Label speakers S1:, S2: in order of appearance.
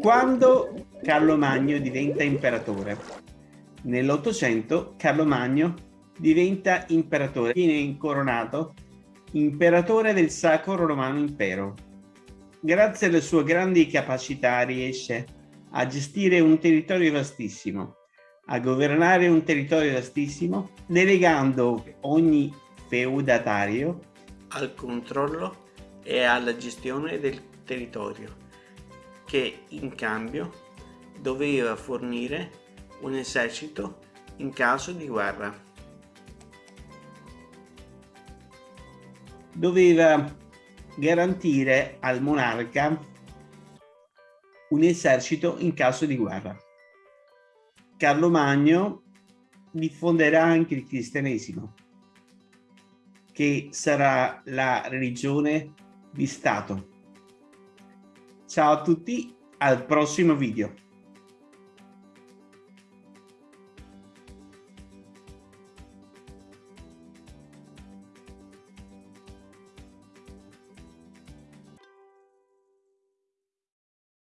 S1: Quando Carlo Magno diventa imperatore? Nell'Ottocento Carlo Magno diventa imperatore, viene incoronato imperatore del Sacro Romano Impero. Grazie alle sue grandi capacità riesce a gestire un territorio vastissimo, a governare un territorio vastissimo, delegando ogni feudatario
S2: al controllo e alla gestione del territorio, che in cambio doveva fornire un esercito in caso di guerra.
S1: Doveva garantire al monarca un esercito in caso di guerra. Carlo Magno diffonderà anche il cristianesimo, che sarà la religione di Stato. Ciao a tutti, al prossimo video.